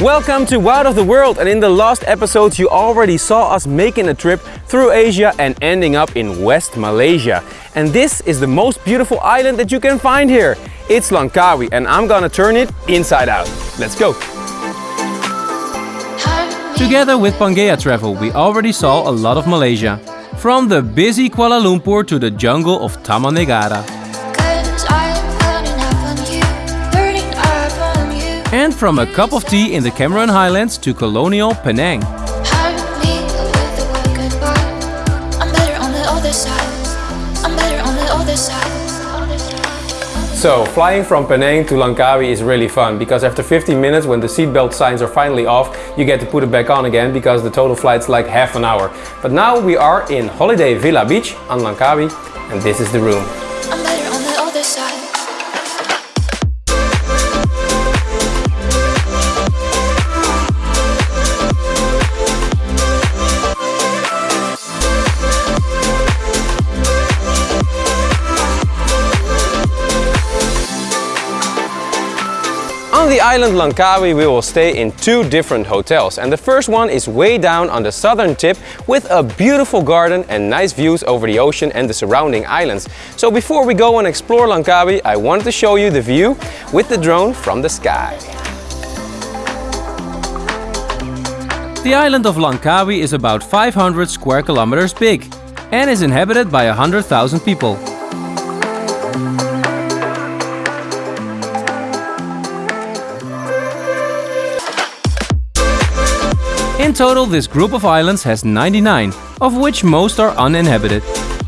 Welcome to Wild of the World and in the last episodes you already saw us making a trip through Asia and ending up in West Malaysia. And this is the most beautiful island that you can find here. It's Langkawi and I'm gonna turn it inside out. Let's go! Together with Pangea Travel, we already saw a lot of Malaysia. From the busy Kuala Lumpur to the jungle of Taman And from a cup of tea in the Cameron Highlands to colonial Penang. Hurt me with a quick goodbye. I'm better on the other side. I'm better on the other side. So flying from Penang to Langkawi is really fun because after 15 minutes when the seatbelt signs are finally off you get to put it back on again because the total flight's like half an hour. But now we are in Holiday Villa Beach on Langkawi and this is the room. The island Langkawi we will stay in two different hotels and the first one is way down on the southern tip with a beautiful garden and nice views over the ocean and the surrounding islands. So before we go and explore Langkawi I wanted to show you the view with the drone from the sky. The island of Langkawi is about 500 square kilometers big and is inhabited by 100,000 people. Total, this group of islands has 99, of which most are uninhabited.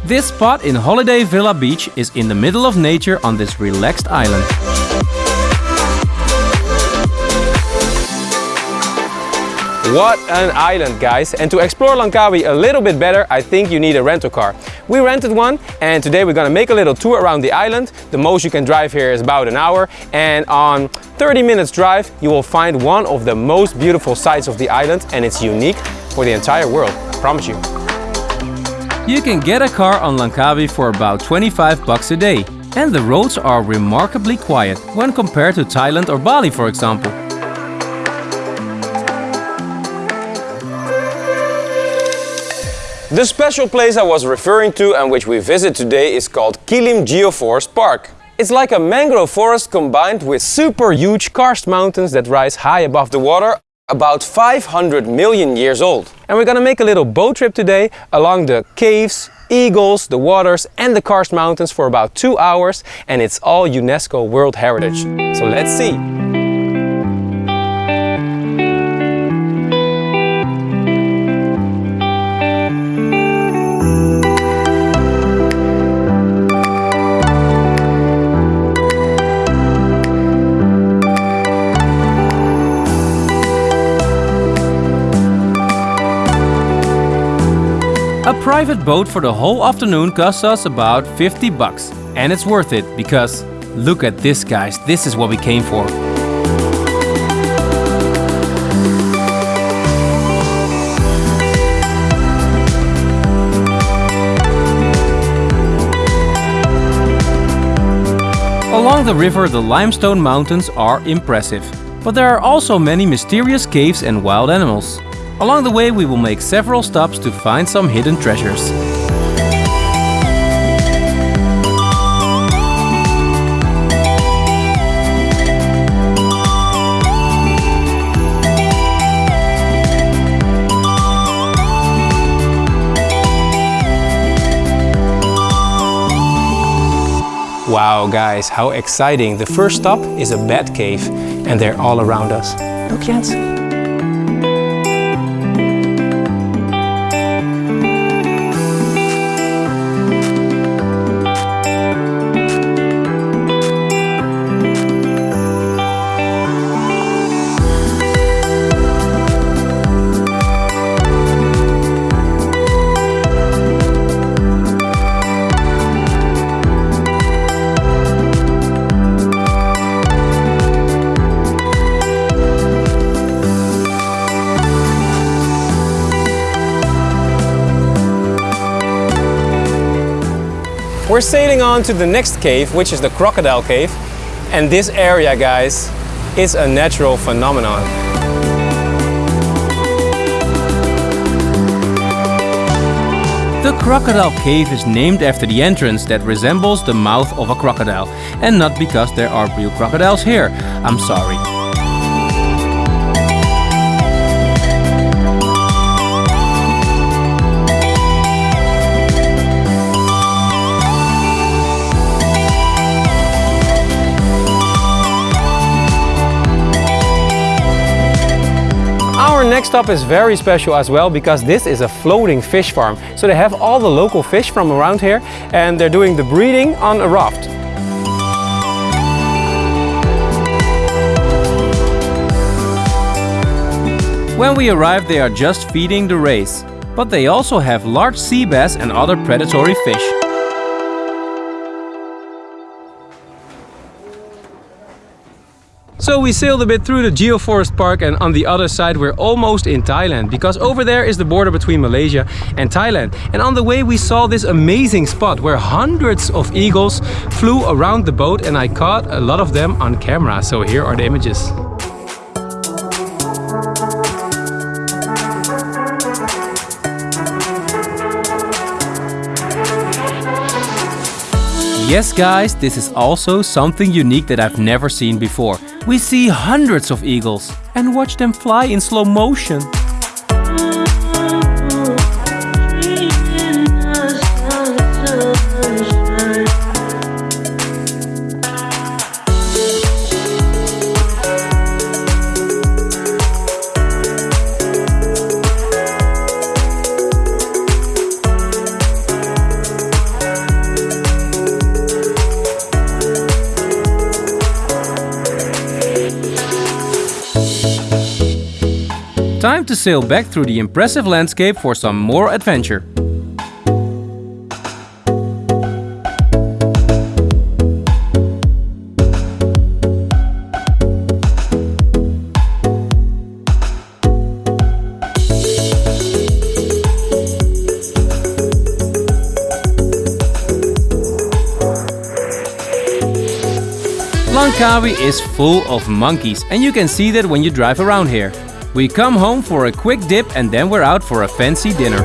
This spot in Holiday Villa Beach is in the middle of nature on this relaxed island. What an island guys! And to explore Langkawi a little bit better I think you need a rental car. We rented one and today we're gonna make a little tour around the island. The most you can drive here is about an hour and on 30 minutes drive you will find one of the most beautiful sights of the island and it's unique for the entire world, I promise you. You can get a car on Langkawi for about 25 bucks a day. And the roads are remarkably quiet when compared to Thailand or Bali for example. The special place I was referring to and which we visit today is called Kilim Geoforest Park. It's like a mangrove forest combined with super huge karst mountains that rise high above the water, about 500 million years old. And we're gonna make a little boat trip today along the caves, eagles, the waters and the karst mountains for about two hours and it's all UNESCO World Heritage. So let's see. A private boat for the whole afternoon costs us about 50 bucks. And it's worth it because look at this guys, this is what we came for. Along the river the limestone mountains are impressive. But there are also many mysterious caves and wild animals. Along the way we will make several stops to find some hidden treasures. Wow guys, how exciting. The first stop is a bat cave and they're all around us. Look Jens. We're sailing on to the next cave, which is the Crocodile Cave. And this area, guys, is a natural phenomenon. The Crocodile Cave is named after the entrance that resembles the mouth of a crocodile, and not because there are real crocodiles here. I'm sorry. Next stop is very special as well because this is a floating fish farm. So they have all the local fish from around here and they're doing the breeding on a raft. When we arrive they are just feeding the rays, but they also have large sea bass and other predatory fish. So we sailed a bit through the Geoforest Park and on the other side we're almost in Thailand because over there is the border between Malaysia and Thailand. And on the way we saw this amazing spot where hundreds of eagles flew around the boat and I caught a lot of them on camera. So here are the images. Yes guys, this is also something unique that I've never seen before. We see hundreds of eagles and watch them fly in slow motion. To sail back through the impressive landscape for some more adventure. Langkawi is full of monkeys and you can see that when you drive around here. We come home for a quick dip and then we're out for a fancy dinner.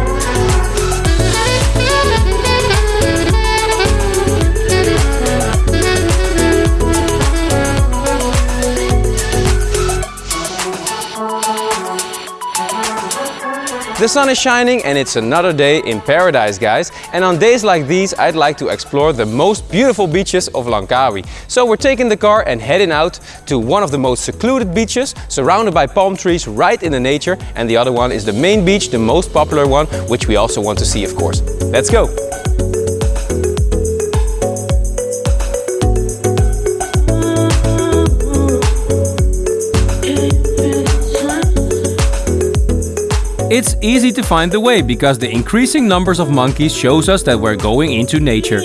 The sun is shining and it's another day in paradise guys and on days like these I'd like to explore the most beautiful beaches of Langkawi. So we're taking the car and heading out to one of the most secluded beaches surrounded by palm trees right in the nature and the other one is the main beach, the most popular one which we also want to see of course. Let's go! It's easy to find the way because the increasing numbers of monkeys shows us that we're going into nature.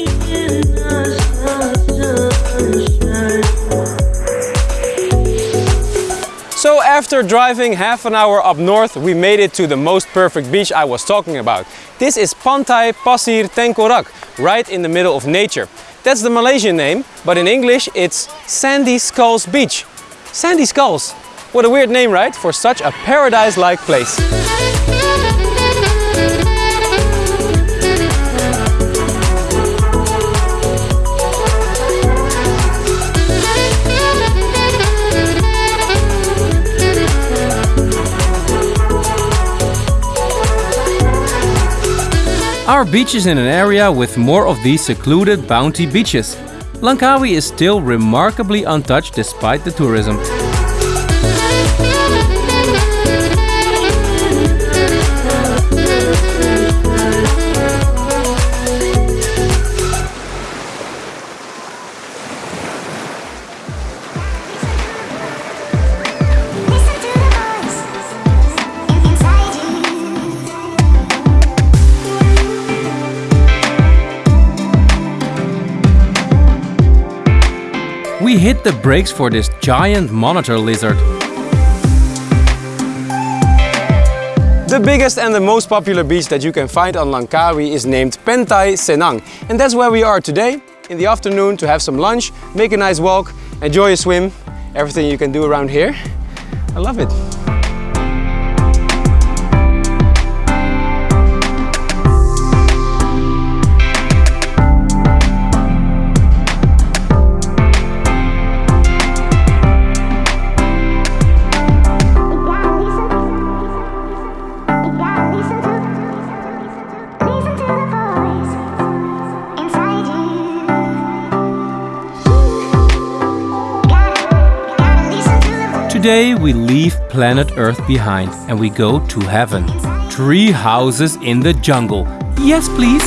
So after driving half an hour up north, we made it to the most perfect beach I was talking about. This is Pantai Pasir Tengkorak, right in the middle of nature. That's the Malaysian name, but in English it's Sandy Skulls Beach. Sandy Skulls, what a weird name, right? For such a paradise-like place. Our beach is in an area with more of these secluded bounty beaches. Langkawi is still remarkably untouched despite the tourism. We hit the brakes for this giant monitor lizard. The biggest and the most popular beach that you can find on Langkawi is named Pantai Cenang. And that's where we are today, in the afternoon to have some lunch, make a nice walk, enjoy a swim, everything you can do around here. I love it. Today we leave planet Earth behind and we go to heaven. Tree houses in the jungle. Yes, please.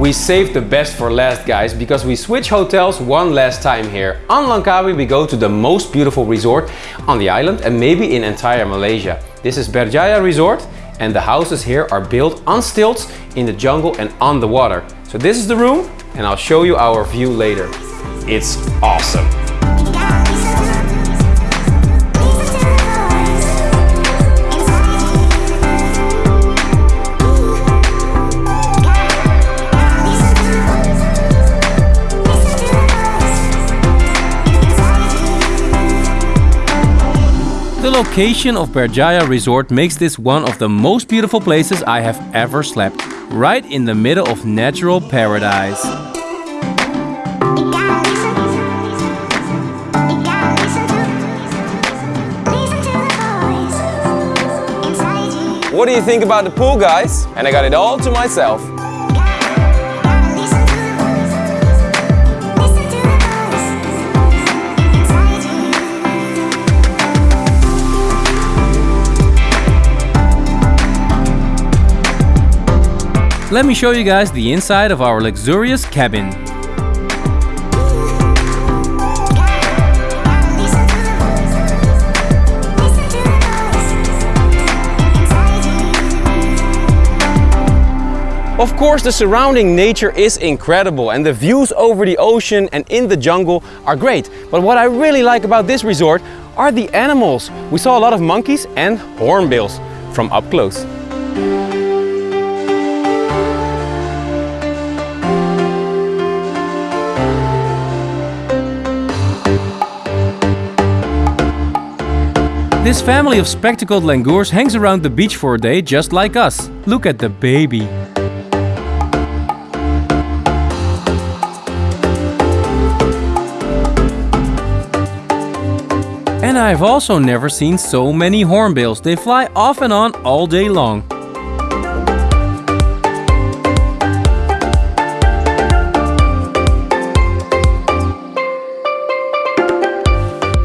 We saved the best for last guys because we switch hotels one last time here. On Langkawi we go to the most beautiful resort on the island and maybe in entire Malaysia. This is Berjaya Resort and the houses here are built on stilts in the jungle and on the water. So this is the room and I'll show you our view later. It's awesome. Location of Berjaya Resort makes this one of the most beautiful places I have ever slept, right in the middle of natural paradise. What do you think about the pool guys? And I got it all to myself. Let me show you guys the inside of our luxurious cabin. Of course, the surrounding nature is incredible and the views over the ocean and in the jungle are great. But what I really like about this resort are the animals. We saw a lot of monkeys and hornbills from up close. This family of spectacled langurs hangs around the beach for a day just like us. Look at the baby. And I've also never seen so many hornbills. They fly off and on all day long.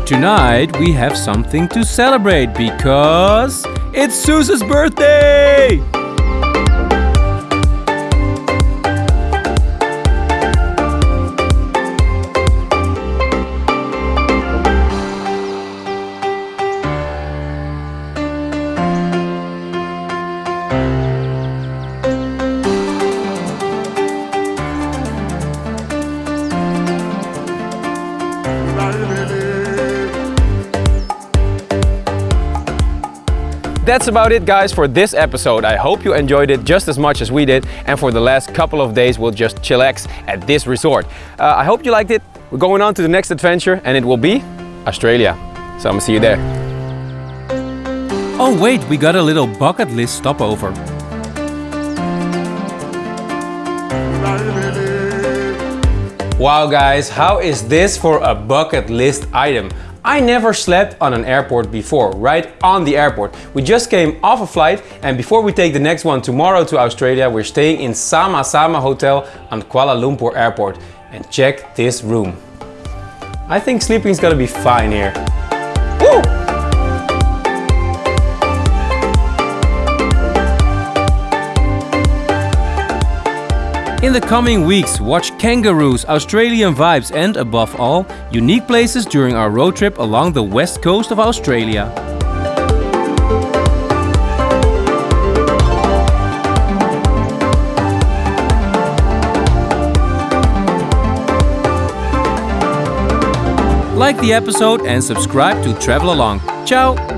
Tonight we have something to celebrate because it's Suze's birthday! That's about it guys for this episode. I hope you enjoyed it just as much as we did and for the last couple of days we'll just chillax at this resort. Uh, I hope you liked it. We're going on to the next adventure and it will be Australia. So I'm gonna see you there. Oh wait, we got a little bucket list stopover. Wow guys, how is this for a bucket list item? I never slept on an airport before, right on the airport. We just came off a flight and before we take the next one tomorrow to Australia, we're staying in Sama Sama Hotel on Kuala Lumpur Airport. And check this room. I think sleeping is gonna be fine here. Woo! In the coming weeks, watch kangaroos, Australian vibes and, above all, unique places during our road trip along the west coast of Australia. Like the episode and subscribe to travel along. Ciao!